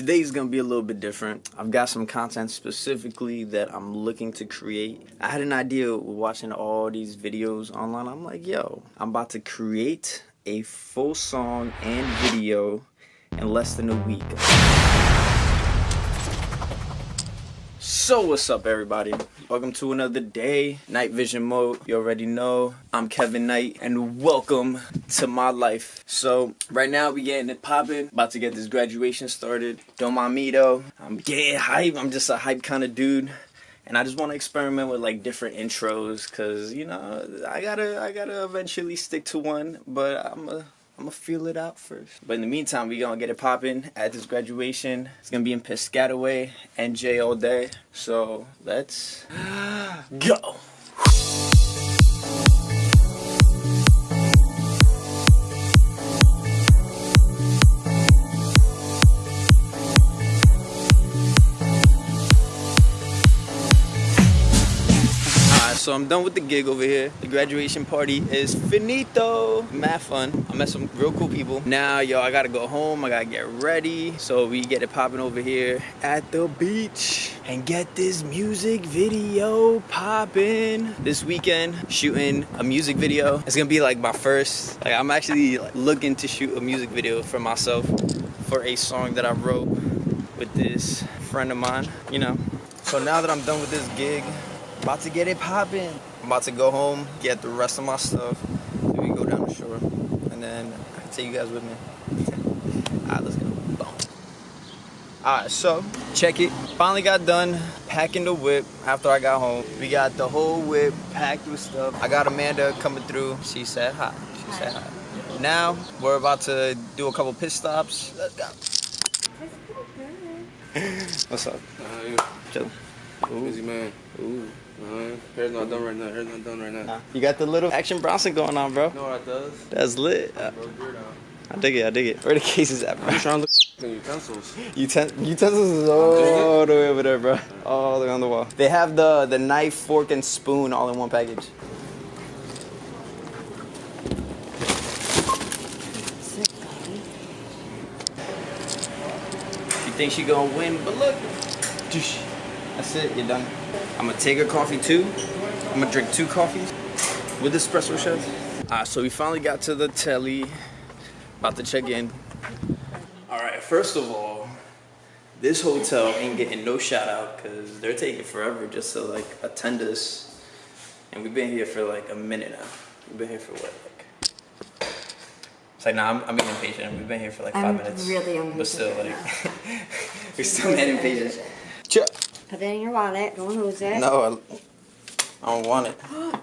today's gonna be a little bit different. I've got some content specifically that I'm looking to create. I had an idea watching all these videos online. I'm like, yo, I'm about to create a full song and video in less than a week. So what's up everybody? Welcome to another day, Night Vision Mode. You already know, I'm Kevin Knight and welcome to my life. So right now we getting it popping, about to get this graduation started. Don't mind me though, I'm getting hype, I'm just a hype kind of dude. And I just want to experiment with like different intros cause you know, I gotta I gotta eventually stick to one, but I'm a I'm gonna feel it out first. But in the meantime, we gonna get it popping at this graduation. It's gonna be in Piscataway, NJ all day. So let's go. So I'm done with the gig over here. The graduation party is finito. Mad fun. I met some real cool people. Now, yo, I gotta go home. I gotta get ready. So we get it popping over here at the beach and get this music video popping. This weekend, shooting a music video. It's gonna be like my first, like I'm actually like, looking to shoot a music video for myself for a song that I wrote with this friend of mine, you know. So now that I'm done with this gig, about to get it popping. I'm about to go home, get the rest of my stuff. Then we go down the shore. And then I can take you guys with me. Alright, let's go. Boom. Alright, so check it. Finally got done packing the whip after I got home. We got the whole whip packed with stuff. I got Amanda coming through. She said hi. She said hi. Now we're about to do a couple pit stops. Let's go. What's up? Uh, Chill. Ooh. Busy man. Ooh. Uh, hair's not done right now. Hair's not done right now. Nah. You got the little Action Bronson going on, bro. You know what that does? That's lit. Uh, I dig it. I dig it. Where the cases at, bro? I'm trying to look at utensils. Uten utensils is all the way over there, bro. All the way on the wall. They have the the knife, fork, and spoon all in one package. You think she gonna win? But look. That's it. You're done. I'm gonna take a coffee too. I'm gonna drink two coffees with espresso shots. Alright, so we finally got to the telly. About to check in. Alright, first of all, this hotel ain't getting no shout out because they're taking forever just to like attend us. And we've been here for like a minute now. We've been here for what, like it's like, nah, I'm, I'm being impatient. We've been here for like 5 I'm minutes. really impatient. But still, like, we're still mad impatient. Ch- Put it in your wallet. Don't lose it. No, I, I don't want it.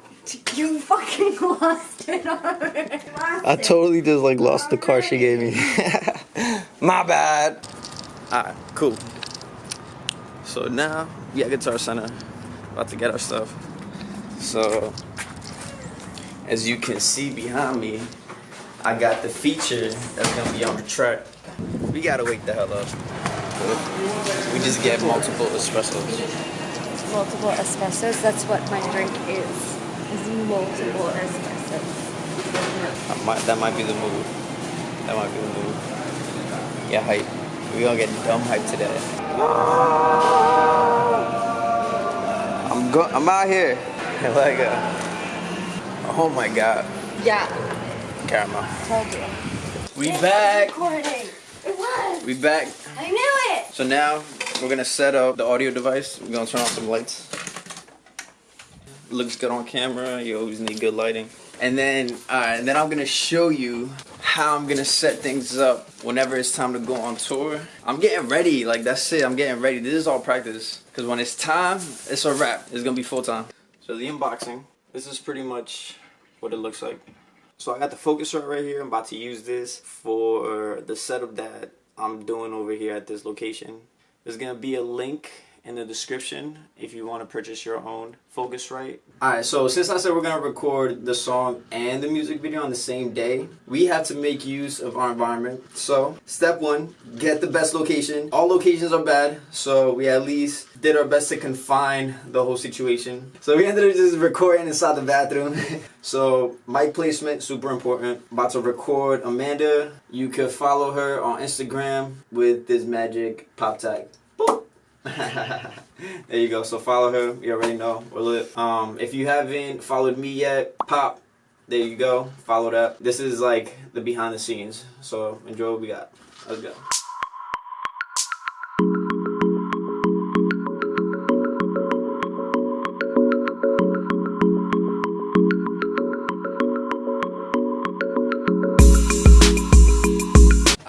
You fucking lost it already. I totally just like lost the car she gave me. My bad. Alright, cool. So now we at Guitar Center, about to get our stuff. So as you can see behind me, I got the feature that's gonna be on the track. We gotta wake the hell up. We just get multiple espressos. Multiple espressos. That's what my drink is. Is multiple espressos. That might, that might be the move. That might be the move. Yeah, hype. We gonna get dumb hype today. I'm go. I'm out here. like, uh, oh my god, Yeah. caramel. Told you. We It back. was recording. It was. We back. I knew it. So now we're gonna set up the audio device. We're gonna turn on some lights. Looks good on camera. You always need good lighting. And then, uh, and then I'm gonna show you how I'm gonna set things up whenever it's time to go on tour. I'm getting ready. Like that's it. I'm getting ready. This is all practice. Cause when it's time, it's a wrap. It's gonna be full time. So the unboxing. This is pretty much what it looks like. So I got the focus right here. I'm about to use this for the setup that I'm doing over here at this location. There's gonna be a link in the description if you want to purchase your own Focusrite. Alright, so since I said we're gonna record the song and the music video on the same day, we have to make use of our environment. So, step one, get the best location. All locations are bad, so we at least did our best to confine the whole situation. So we ended up just recording inside the bathroom. so mic placement, super important. About to record Amanda. You could follow her on Instagram with this magic pop tag. There you go. So follow her. You already know. We're lit. Um, if you haven't followed me yet, pop. There you go. Follow that. This is like the behind the scenes. So enjoy what we got. Let's go.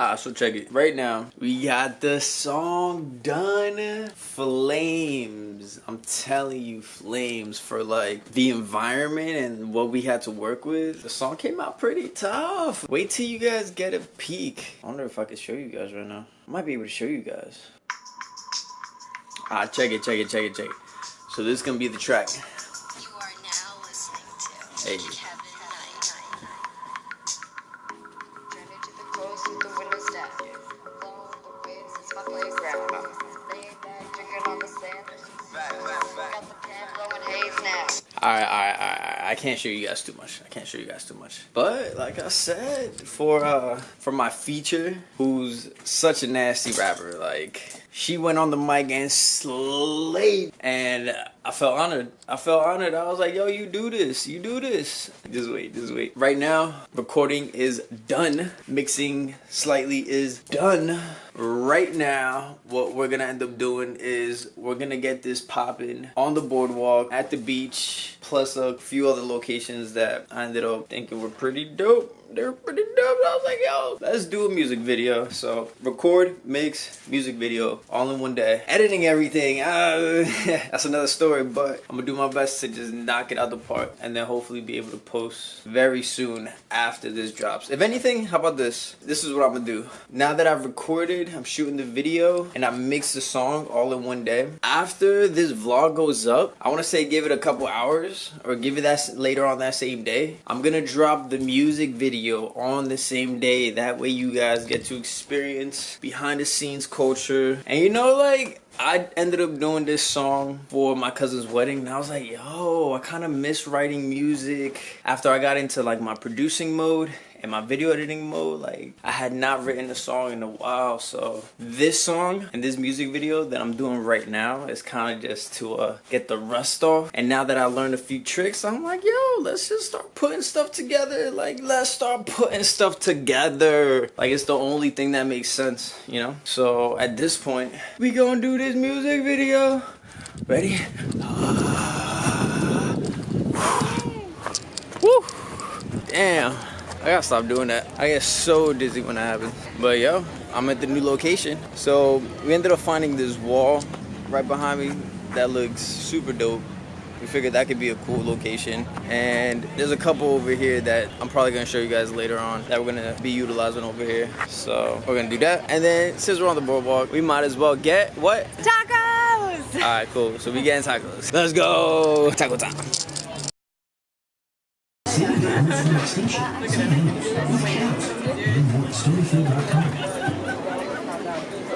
Ah, so check it. Right now, we got the song done. Flames. I'm telling you, flames for like the environment and what we had to work with. The song came out pretty tough. Wait till you guys get a peek. I wonder if I could show you guys right now. I might be able to show you guys. Ah, check it, check it, check it, check it. So this is gonna be the track. You are now listening to Hey. I can't show you guys too much. I can't show you guys too much. But like I said, for uh for my feature, who's such a nasty rapper, like she went on the mic and slayed and I felt honored. I felt honored. I was like, yo, you do this. You do this. Just wait, just wait. Right now, recording is done. Mixing slightly is done. Right now, what we're gonna end up doing is we're gonna get this popping on the boardwalk, at the beach, plus a few other locations that I ended up thinking were pretty dope. They're pretty dope. I was like, yo, let's do a music video. So record, mix, music video, all in one day. Editing everything, uh, that's another story. But I'm gonna do my best to just knock it out the park, and then hopefully be able to post very soon after this drops. If anything, how about this? This is what I'm gonna do. Now that I've recorded, I'm shooting the video, and I mix the song all in one day. After this vlog goes up, I want to say give it a couple hours, or give it that later on that same day. I'm gonna drop the music video on the same day. That way, you guys get to experience behind the scenes culture, and you know, like. I ended up doing this song for my cousin's wedding and I was like, yo, I kind of miss writing music after I got into like my producing mode and my video editing mode. Like I had not written a song in a while. So this song and this music video that I'm doing right now is kind of just to uh, get the rust off. And now that I learned a few tricks, I'm like, yo, let's just start putting stuff together. Like let's start putting stuff together. Like it's the only thing that makes sense, you know? So at this point, we gonna do this music video. Ready? Woo! Damn. I gotta stop doing that. I get so dizzy when that happens. But yo, I'm at the new location. So we ended up finding this wall right behind me that looks super dope. We figured that could be a cool location. And there's a couple over here that I'm probably gonna show you guys later on that we're gonna be utilizing over here. So we're gonna do that. And then since we're on the boardwalk, we might as well get what? Tacos! Alright, cool. So we getting tacos. Let's go! Taco time.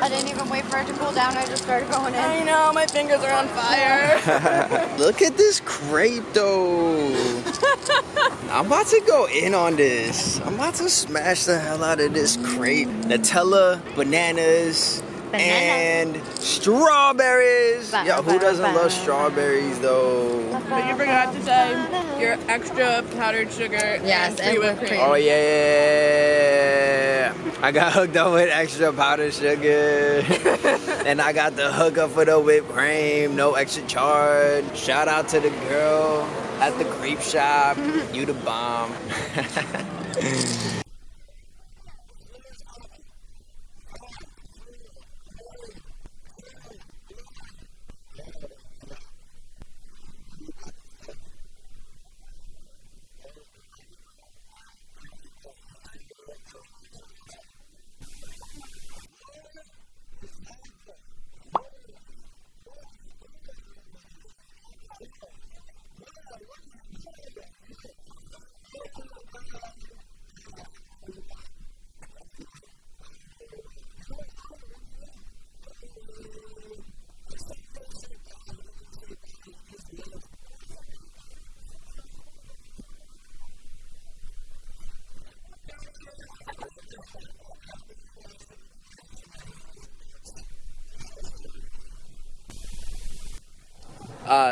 I didn't even wait for it to cool down. I just started going in. I know, my fingers are on fire. Look at this crepe though. I'm about to go in on this. I'm about to smash the hell out of this crepe. Nutella, bananas, and strawberries. Yo, who doesn't love strawberries though? but you forgot to say your extra powdered sugar Yes, and and whipped whipped cream. Oh yeah. I got hooked up with extra powdered sugar. and I got the hookup for the whipped cream, no extra charge. Shout out to the girl at the crepe shop. Mm-hmm. You the bomb.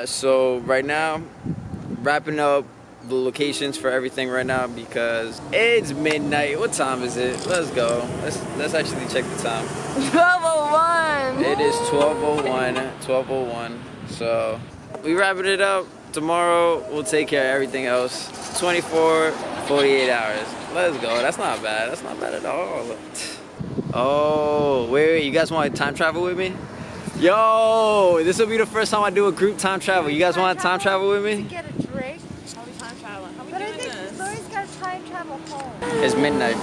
Uh, so right now, wrapping up the locations for everything right now because it's midnight. What time is it? Let's go. Let's let's actually check the time. 1201. It is 1201. 1201. So we wrapping it up. Tomorrow we'll take care of everything else. 24, 48 hours. Let's go. That's not bad. That's not bad at all. Oh, wait, wait. You guys want to time travel with me? Yo, this will be the first time I do a group time travel. You guys want to time travel with me? Get a drink. How we time traveling? How we But I think this? Lori's got to time travel home. It's midnight.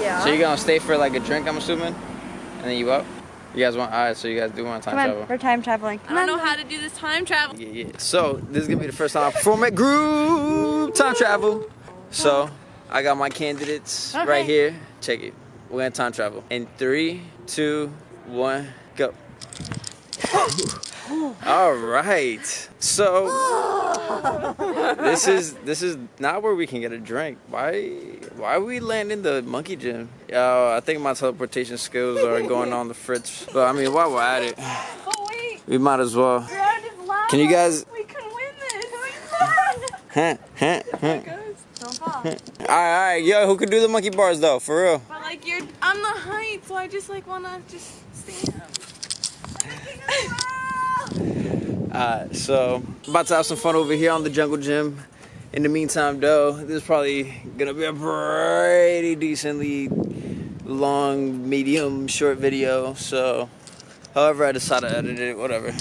Yeah. So you're gonna stay for like a drink, I'm assuming, and then you up. You guys want? All right. So you guys do want time Come on, travel? we're time traveling. I don't on. know how to do this time travel. Yeah, yeah. So this is gonna be the first time I perform at group time travel. So I got my candidates right here. Check it. We're gonna time travel in three, two, one, go. All right. So this is this is not where we can get a drink. Why why are we landing the monkey gym? Yo, I think my teleportation skills are going on the fritz. But I mean, while we're at it, Oh wait, we might as well. ground is loud. Can you guys? We can win this. Huh, huh, huh. All right, all right, yo, who could do the monkey bars though? For real. But like you're, I'm the height, so I just like wanna just stand. Uh, so about to have some fun over here on the jungle gym. In the meantime, though, this is probably gonna be a pretty decently long, medium, short video. So, however I decide to edit it, whatever.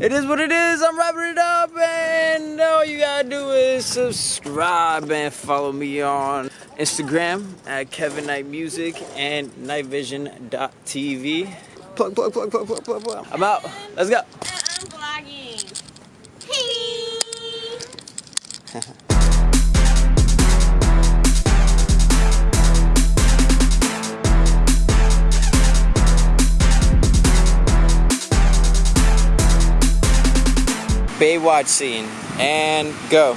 It is what it is. I'm wrapping it up, and all you gotta do is subscribe and follow me on Instagram at Kevin Knight Music and NightVision.tv. Plug, plug, plug, plug, plug, plug, plug. I'm out. Let's go. I'm vlogging. Baywatch scene and go.